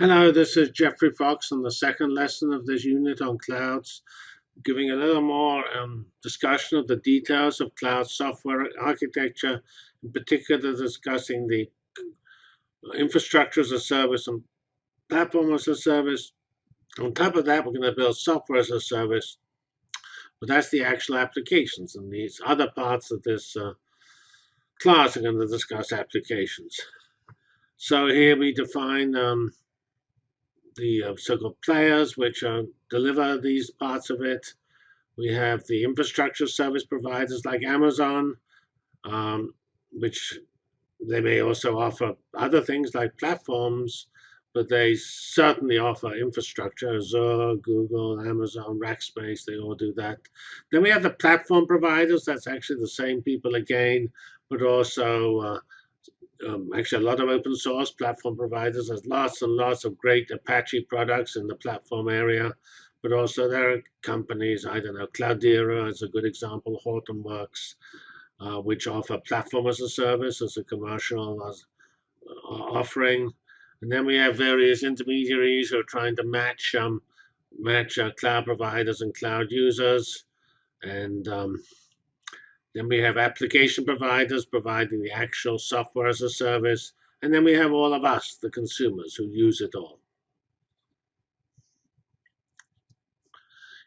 Hello, this is Geoffrey Fox on the second lesson of this unit on clouds, giving a little more um, discussion of the details of cloud software architecture, in particular discussing the infrastructure as a service and platform as a service. On top of that, we're going to build software as a service, but that's the actual applications, and these other parts of this uh, class are going to discuss applications. So here we define um, the uh, so-called players which uh, deliver these parts of it. We have the infrastructure service providers like Amazon, um, which they may also offer other things like platforms, but they certainly offer infrastructure. Azure, Google, Amazon, Rackspace, they all do that. Then we have the platform providers. That's actually the same people again, but also uh, um, actually a lot of open source platform providers. There's lots and lots of great Apache products in the platform area, but also there are companies, I don't know, Cloudera is a good example, Hortonworks, uh, which offer platform as a service, as a commercial as, uh, offering. And then we have various intermediaries who are trying to match um, match uh, cloud providers and cloud users. And um, then we have application providers providing the actual software as a service. And then we have all of us, the consumers, who use it all.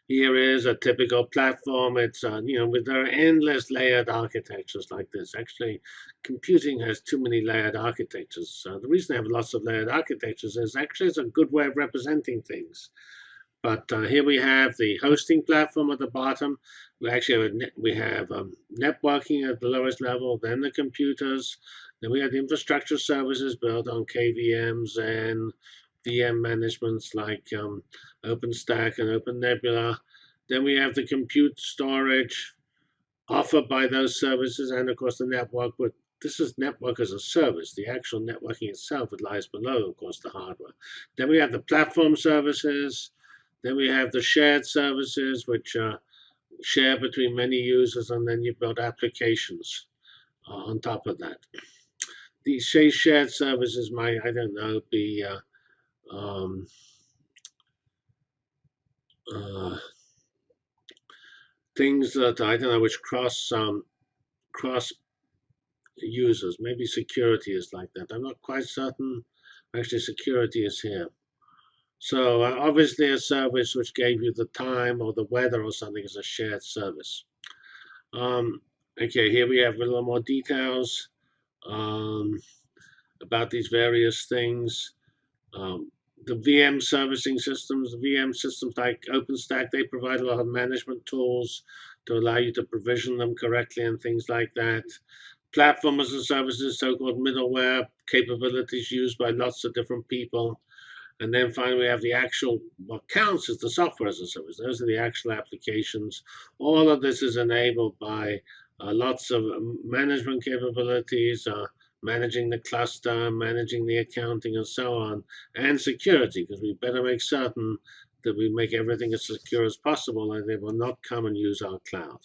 Here is a typical platform. It's, uh, you know, with there are endless layered architectures like this. Actually, computing has too many layered architectures. Uh, the reason I have lots of layered architectures is actually it's a good way of representing things. But uh, here we have the hosting platform at the bottom. We actually have, we have um, networking at the lowest level, then the computers. Then we have the infrastructure services built on KVMs and VM managements like um, OpenStack and OpenNebula. Then we have the compute storage offered by those services, and of course the network. But this is network as a service. The actual networking itself it lies below, of course, the hardware. Then we have the platform services. Then we have the shared services, which are share between many users, and then you build applications uh, on top of that. These shared services might, I don't know, be uh, um, uh, things that I don't know which cross um, cross users. Maybe security is like that. I'm not quite certain. Actually, security is here. So uh, obviously a service which gave you the time or the weather or something is a shared service. Um, okay, here we have a little more details um, about these various things. Um, the VM servicing systems, the VM systems like OpenStack, they provide a lot of management tools to allow you to provision them correctly and things like that. Platform as a service is so-called middleware capabilities used by lots of different people. And then finally, we have the actual, what counts as the software as a service. Those are the actual applications. All of this is enabled by uh, lots of um, management capabilities, uh, managing the cluster, managing the accounting, and so on, and security, because we better make certain that we make everything as secure as possible and they will not come and use our cloud.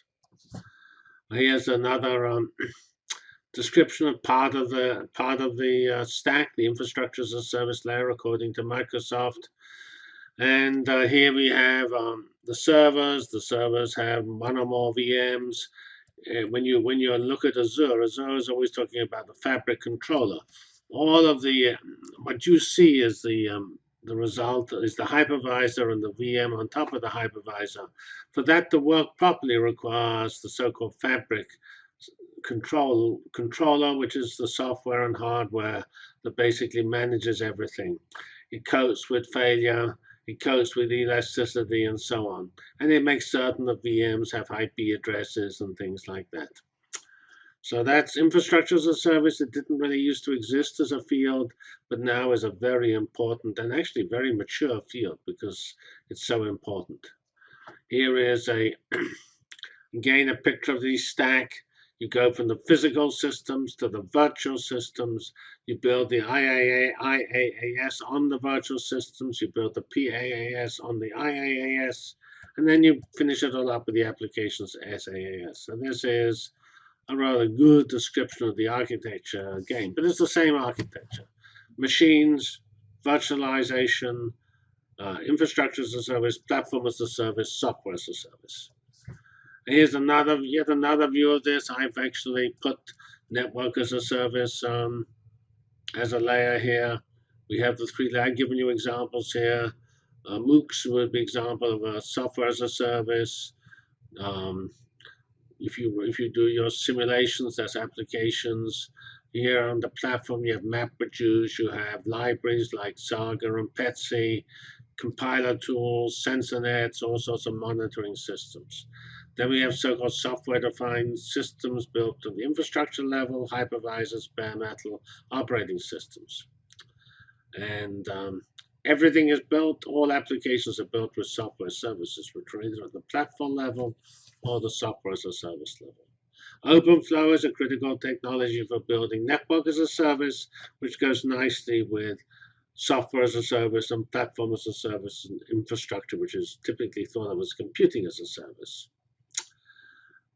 Here's another um, description of part of the part of the uh, stack, the infrastructure as a service layer, according to Microsoft. And uh, here we have um, the servers. The servers have one or more VMs. Uh, when you when you look at Azure, Azure is always talking about the fabric controller. All of the what you see is the um, the result is the hypervisor and the VM on top of the hypervisor. For that to work properly requires the so-called fabric control controller, which is the software and hardware that basically manages everything. It copes with failure, it copes with elasticity, and so on. And it makes certain that VMs have IP addresses and things like that. So that's infrastructure as a service. It didn't really used to exist as a field, but now is a very important and actually very mature field because it's so important. Here is a again a picture of the stack. You go from the physical systems to the virtual systems. You build the IAA, IaaS on the virtual systems. You build the PaaS on the IaaS. And then you finish it all up with the applications SaaS. So this is a rather good description of the architecture again, but it's the same architecture. Machines, virtualization, uh, infrastructure as a service, platform as a service, software as a service. Here's another, yet another view of this. I've actually put network as a service um, as a layer here. We have the three, I've given you examples here. Uh, MOOCs would be example of a software as a service. Um, if you if you do your simulations, that's applications. Here on the platform, you have MapReduce, you have libraries like Saga and PETSc, compiler tools, sensor nets, all sorts of monitoring systems. Then we have so-called software-defined systems built on the infrastructure level, hypervisors, bare metal operating systems. And um, everything is built, all applications are built with software services, which are either at the platform level or the software as a service level. OpenFlow is a critical technology for building network as a service, which goes nicely with software as a service and platform as a service and infrastructure, which is typically thought of as computing as a service.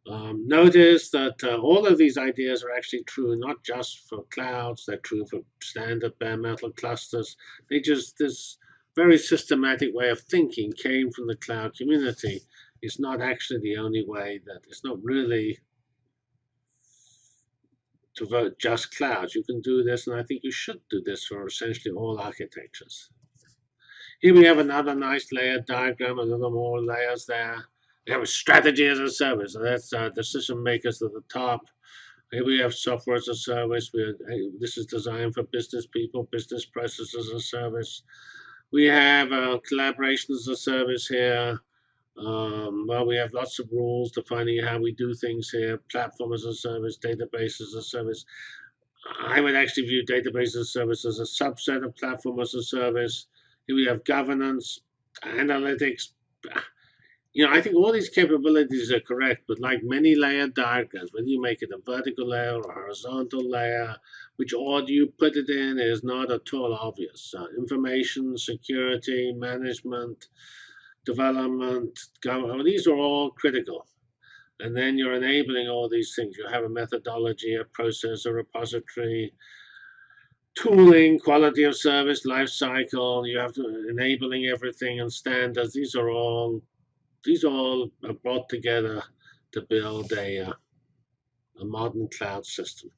Um, notice that uh, all of these ideas are actually true not just for clouds, they're true for standard bare metal clusters. They just, this very systematic way of thinking came from the cloud community. It's not actually the only way that, it's not really to vote just clouds. You can do this, and I think you should do this for essentially all architectures. Here we have another nice layered diagram, a little more layers there. We have strategy as a service. So that's uh, decision makers at the top. Here we have software as a service. We have, this is designed for business people, business processes as a service. We have uh, collaboration as a service here. Um, well, we have lots of rules defining how we do things here, platform as a service, database as a service. I would actually view database as a service as a subset of platform as a service. Here we have governance, analytics. You know, I think all these capabilities are correct, but like many layered diagrams, whether you make it a vertical layer or a horizontal layer, which order you put it in is not at all obvious. Uh, information, security, management, development, government, these are all critical. And then you're enabling all these things. You have a methodology, a process, a repository, tooling, quality of service, life cycle. You have to enabling everything and standards. These are all these all are brought together to build a, uh, a modern cloud system.